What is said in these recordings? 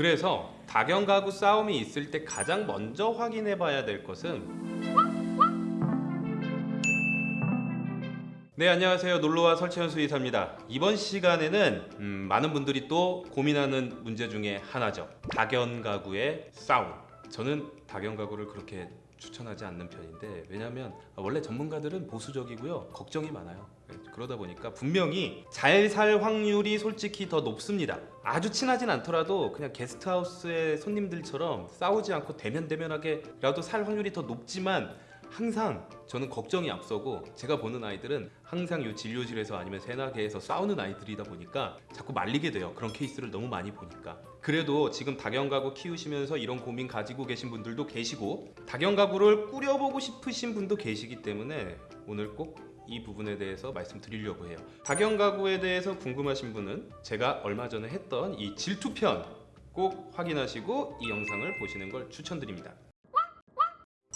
그래서 다견 가구 싸움이 있을 때 가장 먼저 확인해 봐야 될 것은 네 안녕하세요. 놀러와 설치현 수의사입니다. 이번 시간에는 음, 많은 분들이 또 고민하는 문제 중에 하나죠. 다견 가구의 싸움. 저는 다견 가구를 그렇게 추천하지 않는 편인데 왜냐하면 원래 전문가들은 보수적이고요. 걱정이 많아요. 네, 그러다 보니까 분명히 잘 살 확률이 솔직히 더 높습니다. 아주 친하진 않더라도 그냥 게스트하우스의 손님들처럼 싸우지 않고 대면대면하게라도 살 확률이 더 높지만 항상 저는 걱정이 앞서고 제가 보는 아이들은 항상 이 진료실에서 아니면 세나계에서 싸우는 아이들이다 보니까 자꾸 말리게 돼요. 그런 케이스를 너무 많이 보니까. 그래도 지금 다견가구 키우시면서 이런 고민 가지고 계신 분들도 계시고 다견가구를 꾸려보고 싶으신 분도 계시기 때문에 오늘 꼭이 부분에 대해서 말씀드리려고 해요. 다견가구에 대해서 궁금하신 분은 제가 얼마 전에 했던 이 질투편 꼭 확인하시고 이 영상을 보시는 걸 추천드립니다.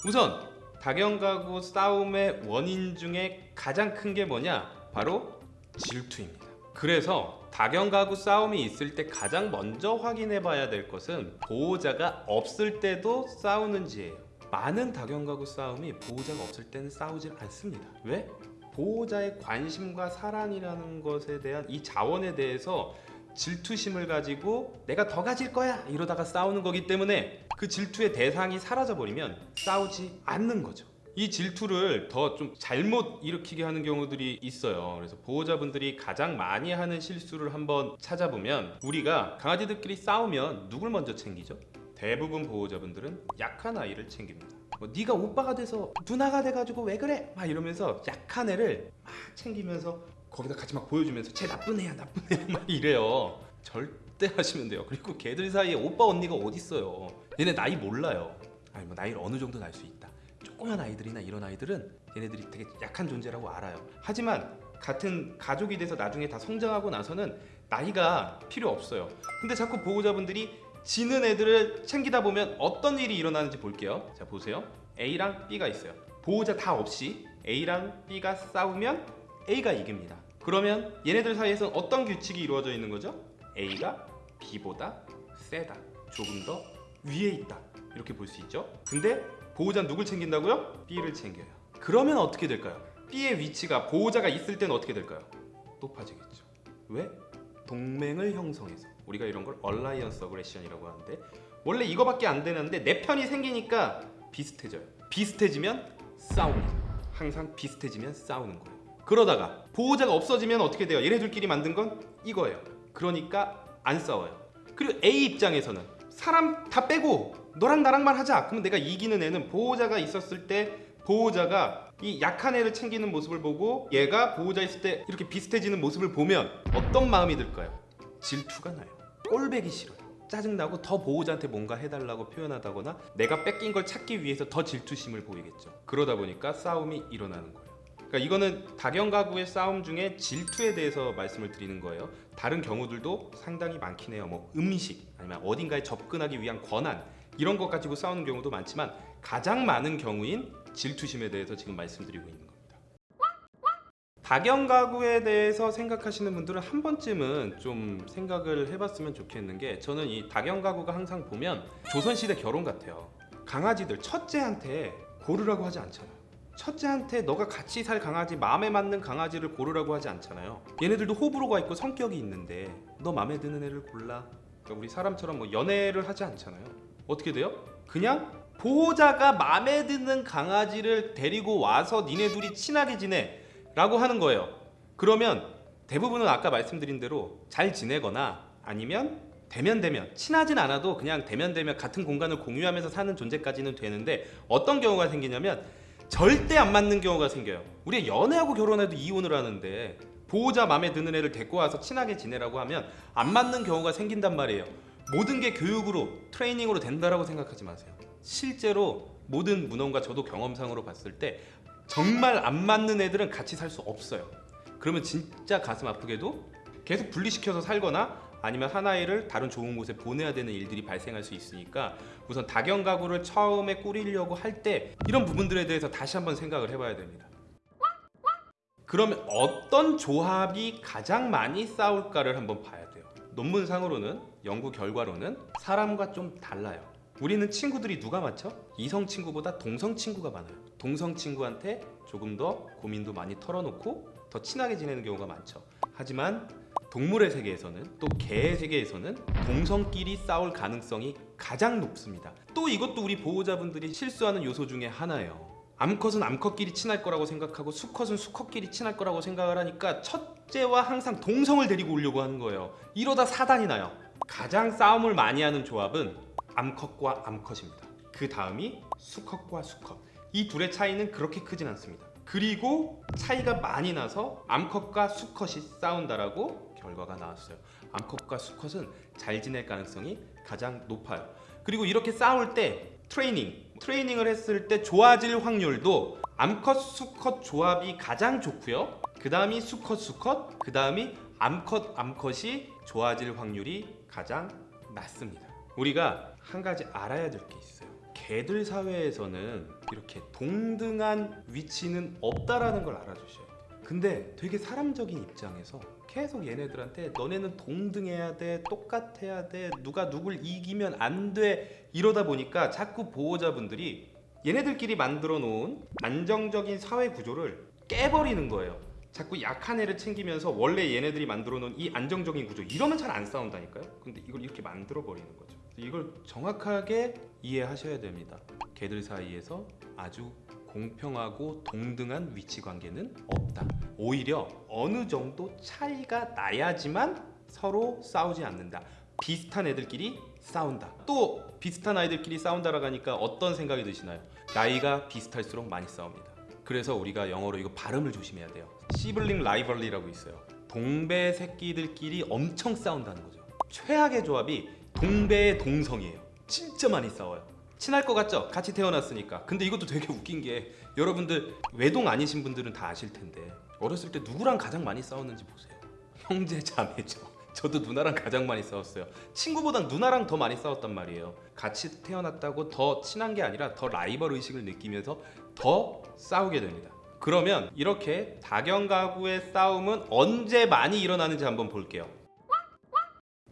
우선 다견 가구 싸움의 원인 중에 가장 큰 게 뭐냐? 바로 질투입니다. 그래서 다견 가구 싸움이 있을 때 가장 먼저 확인해 봐야 될 것은 보호자가 없을 때도 싸우는지예요. 많은 다견 가구 싸움이 보호자가 없을 때는 싸우질 않습니다. 왜? 보호자의 관심과 사랑이라는 것에 대한 이 자원에 대해서 질투심을 가지고 내가 더 가질 거야 이러다가 싸우는 거기 때문에 그 질투의 대상이 사라져 버리면 싸우지 않는 거죠. 이 질투를 더 좀 잘못 일으키게 하는 경우들이 있어요. 그래서 보호자분들이 가장 많이 하는 실수를 한번 찾아보면 우리가 강아지들끼리 싸우면 누굴 먼저 챙기죠? 대부분 보호자분들은 약한 아이를 챙깁니다. 뭐 네가 오빠가 돼서 누나가 돼가지고 왜 그래? 막 이러면서 약한 애를 막 챙기면서 거기다 같이 막 보여주면서 쟤 나쁜 애야 나쁜 애야 막 이래요. 절대 하시면 돼요. 그리고 걔들 사이에 오빠 언니가 어딨어요? 얘네 나이 몰라요. 아니 뭐 나이를 어느 정도 날 수 있다. 조그만 아이들이나 이런 아이들은 얘네들이 되게 약한 존재라고 알아요. 하지만 같은 가족이 돼서 나중에 다 성장하고 나서는 나이가 필요 없어요. 근데 자꾸 보호자분들이 지는 애들을 챙기다 보면 어떤 일이 일어나는지 볼게요. 자 보세요. A랑 B가 있어요. 보호자 다 없이 A랑 B가 싸우면 A가 이깁니다 그러면 얘네들 사이에서 어떤 규칙이 이루어져 있는 거죠? A가 B보다 세다 조금 더 위에 있다 이렇게 볼 수 있죠 근데 보호자는 누굴 챙긴다고요? B를 챙겨요 그러면 어떻게 될까요? B의 위치가 보호자가 있을 때는 어떻게 될까요? 높아지겠죠 왜? 동맹을 형성해서 우리가 이런 걸 alliance aggression이라고 하는데 원래 이거밖에 안 되는데 내 편이 생기니까 비슷해져요 비슷해지면 싸웁니다 항상 비슷해지면 싸우는 거예요 그러다가 보호자가 없어지면 어떻게 돼요? 얘네들끼리 만든 건 이거예요. 그러니까 안 싸워요. 그리고 A 입장에서는 사람 다 빼고 너랑 나랑만 하자. 그러면 내가 이기는 애는 보호자가 있었을 때 보호자가 이 약한 애를 챙기는 모습을 보고 얘가 보호자 있을 때 이렇게 비슷해지는 모습을 보면 어떤 마음이 들까요? 질투가 나요. 꼴배기 싫어요. 짜증나고 더 보호자한테 뭔가 해달라고 표현하다거나 내가 뺏긴 걸 찾기 위해서 더 질투심을 보이겠죠. 그러다 보니까 싸움이 일어나는 거예요 그러니까 이거는 다견 가구의 싸움 중에 질투에 대해서 말씀을 드리는 거예요. 다른 경우들도 상당히 많긴 해요. 뭐 음식 아니면 어딘가에 접근하기 위한 권한 이런 것 가지고 싸우는 경우도 많지만 가장 많은 경우인 질투심에 대해서 지금 말씀드리고 있는 겁니다. 다견 가구에 대해서 생각하시는 분들은 한 번쯤은 좀 생각을 해봤으면 좋겠는 게 저는 이 다견 가구가 항상 보면 조선시대 결혼 같아요. 강아지들 첫째한테 고르라고 하지 않잖아요 첫째한테 너가 같이 살 강아지 마음에 맞는 강아지를 고르라고 하지 않잖아요. 얘네들도 호불호가 있고 성격이 있는데 너 마음에 드는 애를 골라. 그러니까 우리 사람처럼 뭐 연애를 하지 않잖아요. 어떻게 돼요? 그냥 보호자가 마음에 드는 강아지를 데리고 와서 니네 둘이 친하게 지내 라고 하는 거예요. 그러면 대부분은 아까 말씀드린 대로 잘 지내거나 아니면 대면 대면 친하진 않아도 그냥 대면 대면 같은 공간을 공유하면서 사는 존재까지는 되는데 어떤 경우가 생기냐면 절대 안 맞는 경우가 생겨요. 우리가 연애하고 결혼해도 이혼을 하는데 보호자 마음에 드는 애를 데리고 와서 친하게 지내라고 하면 안 맞는 경우가 생긴단 말이에요. 모든 게 교육으로 트레이닝으로 된다라고 생각하지 마세요. 실제로 모든 문헌과 저도 경험상으로 봤을 때 정말 안 맞는 애들은 같이 살 수 없어요. 그러면 진짜 가슴 아프게도 계속 분리시켜서 살거나 아니면 하나이를 다른 좋은 곳에 보내야 되는 일들이 발생할 수 있으니까 우선 다견 가구를 처음에 꾸리려고 할 때 이런 부분들에 대해서 다시 한번 생각을 해봐야 됩니다 그러면 어떤 조합이 가장 많이 싸울까를 한번 봐야 돼요 논문상으로는 연구 결과로는 사람과 좀 달라요. 우리는 친구들이 누가 많죠? 이성 친구보다 동성 친구가 많아요. 동성 친구한테 조금 더 고민도 많이 털어놓고 더 친하게 지내는 경우가 많죠. 하지만 동물의 세계에서는 또 개의 세계에서는 동성끼리 싸울 가능성이 가장 높습니다. 또 이것도 우리 보호자분들이 실수하는 요소 중에 하나예요. 암컷은 암컷끼리 친할 거라고 생각하고 수컷은 수컷끼리 친할 거라고 생각을 하니까 첫째와 항상 동성을 데리고 오려고 하는 거예요. 이러다 사단이 나요. 가장 싸움을 많이 하는 조합은 암컷과 암컷입니다. 그 다음이 수컷과 수컷. 이 둘의 차이는 그렇게 크진 않습니다. 그리고 차이가 많이 나서 암컷과 수컷이 싸운다라고 결과가 나왔어요. 암컷과 수컷은 잘 지낼 가능성이 가장 높아요. 그리고 이렇게 싸울 때 트레이닝, 트레이닝을 했을 때 좋아질 확률도 암컷 수컷 조합이 가장 좋고요. 그 다음이 수컷 수컷, 그 다음이 암컷 암컷이 좋아질 확률이 가장 낮습니다. 우리가 한 가지 알아야 될 게 있어요. 개들 사회에서는 이렇게 동등한 위치는 없다라는 걸 알아주셔야 돼요. 근데 되게 사람적인 입장에서 계속 얘네들한테 너네는 동등해야 돼, 똑같아야 돼, 누가 누굴 이기면 안 돼 이러다 보니까 자꾸 보호자분들이 얘네들끼리 만들어 놓은 안정적인 사회 구조를 깨버리는 거예요. 자꾸 약한 애를 챙기면서 원래 얘네들이 만들어 놓은 이 안정적인 구조 이러면 잘 안 싸운다니까요. 근데 이걸 이렇게 만들어 버리는 거죠. 이걸 정확하게 이해하셔야 됩니다. 개들 사이에서 아주 공평하고 동등한 위치 관계는 없다. 오히려 어느 정도 차이가 나야지만 서로 싸우지 않는다. 비슷한 애들끼리 싸운다. 또 비슷한 아이들끼리 싸운다라고 하니까 어떤 생각이 드시나요? 나이가 비슷할수록 많이 싸웁니다. 그래서 우리가 영어로 이거 발음을 조심해야 돼요. 시블링 라이벌리라고 있어요. 동배 새끼들끼리 엄청 싸운다는 거죠. 최악의 조합이 동배의 동성이에요. 진짜 많이 싸워요. 친할 것 같죠? 같이 태어났으니까. 근데 이것도 되게 웃긴 게 여러분들 외동 아니신 분들은 다 아실 텐데 어렸을 때 누구랑 가장 많이 싸웠는지 보세요. 형제 자매죠. 저도 누나랑 가장 많이 싸웠어요. 친구보다 누나랑 더 많이 싸웠단 말이에요. 같이 태어났다고 더 친한 게 아니라 더 라이벌 의식을 느끼면서 더 싸우게 됩니다. 그러면 이렇게 다견 가구의 싸움은 언제 많이 일어나는지 한번 볼게요.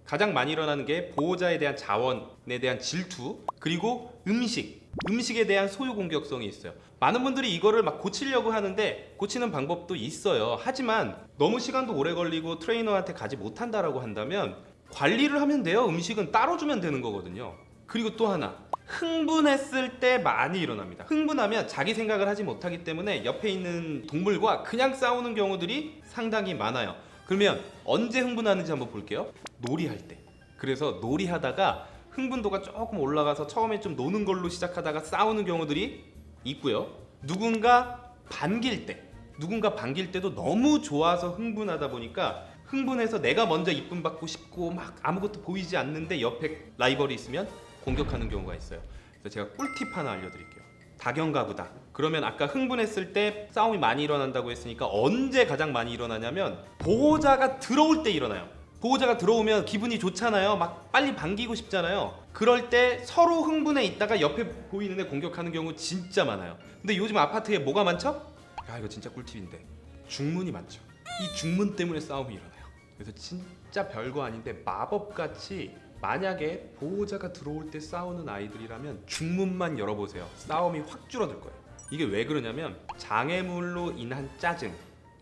가장 많이 일어나는 게 보호자에 대한 자원에 대한 질투 그리고 음식. 음식에 대한 소유 공격성이 있어요. 많은 분들이 이거를 막 고치려고 하는데 고치는 방법도 있어요. 하지만 너무 시간도 오래 걸리고 트레이너한테 가지 못한다라고 한다면 관리를 하면 돼요. 음식은 따로 주면 되는 거거든요. 그리고 또 하나 흥분했을 때 많이 일어납니다. 흥분하면 자기 생각을 하지 못하기 때문에 옆에 있는 동물과 그냥 싸우는 경우들이 상당히 많아요. 그러면 언제 흥분하는지 한번 볼게요. 놀이할 때. 그래서 놀이하다가 흥분도가 조금 올라가서 처음에 좀 노는 걸로 시작하다가 싸우는 경우들이 있고요. 누군가 반길 때 누군가 반길 때도 너무 좋아서 흥분하다 보니까 흥분해서 내가 먼저 이쁨 받고 싶고 막 아무것도 보이지 않는데 옆에 라이벌이 있으면 공격하는 경우가 있어요. 그래서 제가 꿀팁 하나 알려드릴게요. 다경가구다. 그러면 아까 흥분했을 때 싸움이 많이 일어난다고 했으니까 언제 가장 많이 일어나냐면 보호자가 들어올 때 일어나요 보호자가 들어오면 기분이 좋잖아요. 막 빨리 반기고 싶잖아요. 그럴 때 서로 흥분해 있다가 옆에 보이는 애 공격하는 경우 진짜 많아요. 근데 요즘 아파트에 뭐가 많죠? 야 이거 진짜 꿀팁인데. 중문이 많죠. 이 중문 때문에 싸움이 일어나요. 그래서 진짜 별거 아닌데 마법같이 만약에 보호자가 들어올 때 싸우는 아이들이라면 중문만 열어보세요. 싸움이 확 줄어들 거예요. 이게 왜 그러냐면 장애물로 인한 짜증.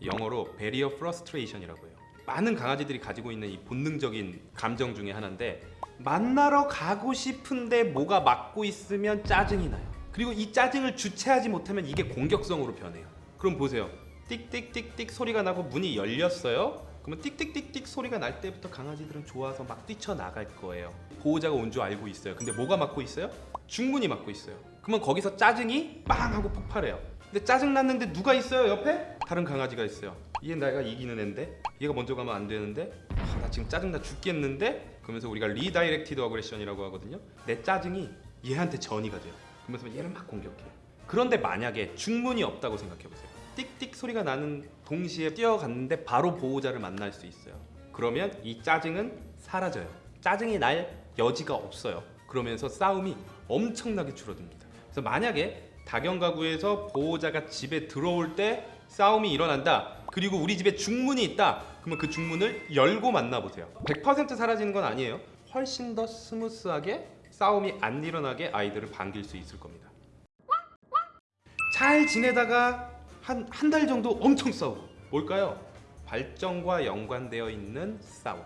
영어로 barrier frustration이라고 해요 많은 강아지들이 가지고 있는 이 본능적인 감정 중에 하나인데 만나러 가고 싶은데 뭐가 막고 있으면 짜증이 나요. 그리고 이 짜증을 주체하지 못하면 이게 공격성으로 변해요. 그럼 보세요. 띡띡띡띡 소리가 나고 문이 열렸어요. 그러면 띡띡띡띡 소리가 날 때부터 강아지들은 좋아서 막 뛰쳐나갈 거예요. 보호자가 온 줄 알고 있어요. 근데 뭐가 막고 있어요? 중문이 막고 있어요. 그러면 거기서 짜증이 빵 하고 폭발해요. 근데 짜증 났는데 누가 있어요 옆에? 다른 강아지가 있어요 얘 내가 이기는 앤데? 얘가 먼저 가면 안 되는데? 아, 나 지금 짜증나 죽겠는데? 그러면서 우리가 redirected aggression이라고 하거든요. 내 짜증이 얘한테 전이가 돼요. 그러면서 얘를 막 공격해. 그런데 만약에 중문이 없다고 생각해보세요. 띡띡 소리가 나는 동시에 뛰어갔는데 바로 보호자를 만날 수 있어요. 그러면 이 짜증은 사라져요. 짜증이 날 여지가 없어요. 그러면서 싸움이 엄청나게 줄어듭니다. 그래서 만약에 다견 가구에서 보호자가 집에 들어올 때 싸움이 일어난다 그리고 우리 집에 중문이 있다 그러면 그 중문을 열고 만나보세요 100% 사라지는 건 아니에요 훨씬 더 smooth하게 싸움이 안 일어나게 아이들을 반길 수 있을 겁니다. 잘 지내다가 한 한 달 정도 엄청 싸우고 뭘까요? 발정과 연관되어 있는 싸움.